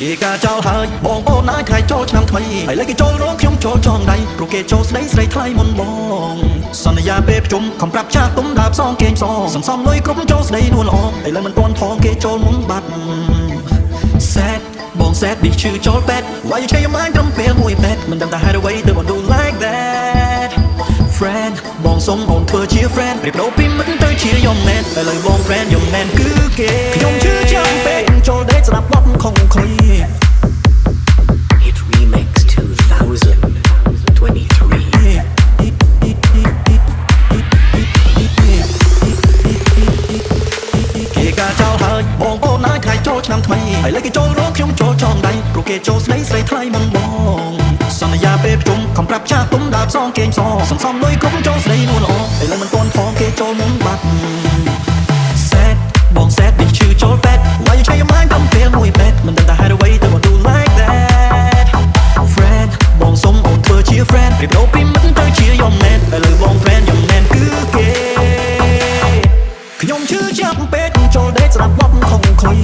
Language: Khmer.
គេការចោលហើយបងប្អូនអាចថ្ងៃចូលឆ្នាំថ្មីហើយលេគេចូលរកខ្ញុំចូលចងដៃព្រោះគេចូលស្ដីស្រីថ្លៃមុនបងសន្យាពេលប្រជុំខំប្រាប់ចាស់ទុំដើរផ្សងគេងសងសំសំលុយគ្រប់ចូលស្ដីនួនល្អឥឡូវមិនទាន់ផងគេចូលមុនបាត់ sad បង sad នេះឈឺចូលពេទ្យ Why you change your mind ត្រឹមពេលមួយពេទ្យមិនដឹងថាហេតុអ្វីទើបបង do like that friend បងសុំអូនធ្វើជា friend ប្រៀបដូរពីមិត្តទៅជាយំមែនឥឡូវបង friend យំមែនគឺគេខ្ញុំ ឆ្នាំថ្មីហើយលេគេចូលរកខ្ញុំចូលចងដៃព្រោះគេចូលស្ដីស្រីថ្លៃមុនបងសន្យាពេលប្រជុំខំប្រាប់ចាស់ទុំដើរផ្សងគេងសងសំសំលុយគ្រប់ចូលស្ដីនួនល្អឥឡូវមិនទាន់ផងគេចូលមុនបាត់ sad បង sad នេះឈឺចូលពេទ្យ Why you change your mind តាមពេលមួយពេទ្យមិនដឹងថាហេតុអ្វីទើបបង do like that friend បងសុំអូនធ្វើជា friend ប្រៀបដូរពីមិត្តទៅជាយំមែនឥឡូវបង friend ឈឺចាប់ពេកចូលដេកស្ដាប់បទខំខុយ